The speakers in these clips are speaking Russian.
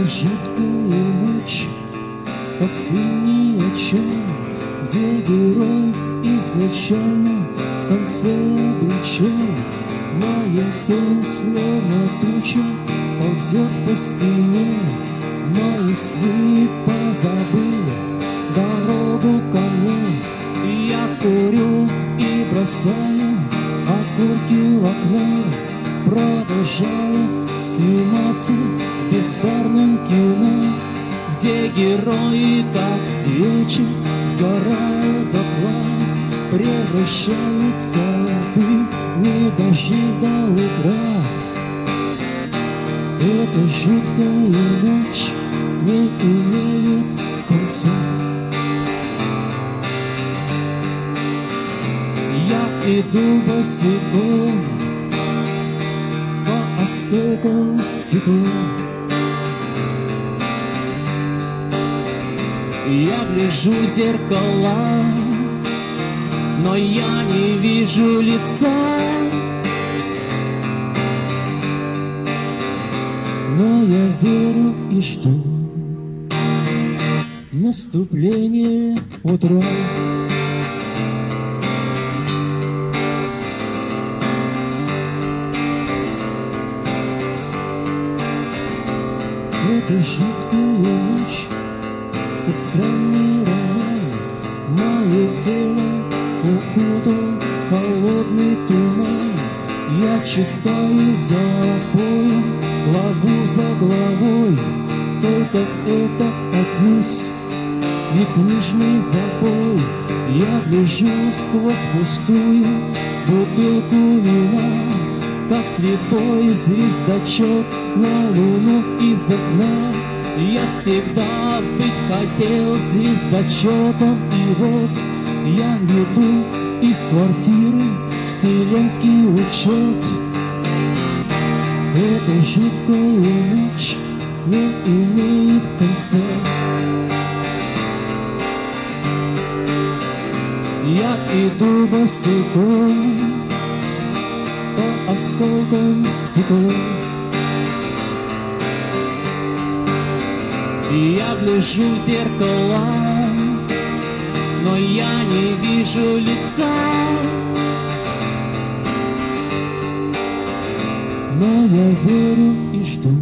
Сюжетная ночь, как фильм ни о чем, Где герой изначально в конце обречен. Моя тень словно туча ползет по стене, Мои сны позабыли дорогу ко мне. Я курю и бросаю окурки в окно, Продолжаю сниматься в беспарном кино, Где герои, как свечи, сгорают дотла, Превращаются в дым, не дожив до утра. Эта жуткая ночь не имеет конца. Я иду босиком осколкам стекла. Я гляжу в зеркала, но я не вижу лица. Но я верю и жду наступление утра. Это жуткая ночь, как странный роман, Мое тело укутал холодный туман. Я читаю за поем, главу за главой, Только это отнюдь не книжный забой. Я гляжу сквозь пустую бутылку вина, Как слепой звездочет на луну из окна. Я всегда быть хотел звездочетом, И вот я веду из квартиры вселенский учет. Эта жуткая ночь не имеет конца. Я иду босиком осколкам стекла. Я гляжу в зеркала, но я не вижу лица. Но я верю и жду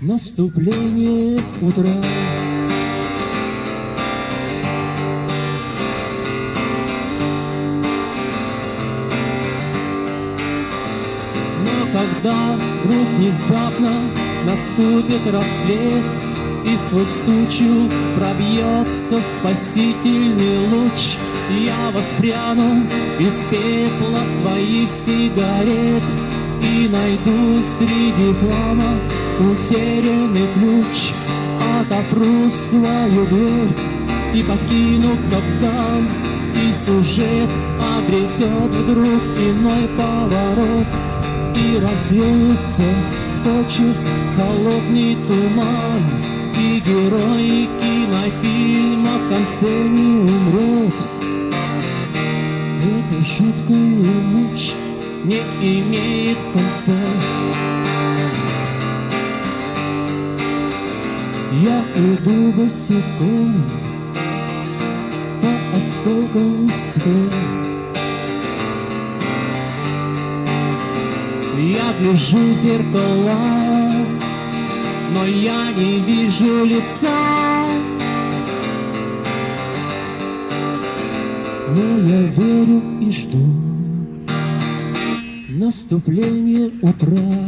наступления утра. Когда вдруг внезапно наступит рассвет, И сквозь тучу пробьется спасительный луч, Я воспряну из пепла своих сигарет И найду среди хлама утерянный ключ, Отопру свою дверь и покину капкан, И сюжет обретет вдруг иной поворот, И развеется тотчас холодный туман, И герой кинофильма в конце не умрет. Эта жуткая ночь не имеет конца. Я иду босиком по осколкам стекла. Я гляжу в зеркала, но я не вижу лица. Но я верю и жду наступления утра.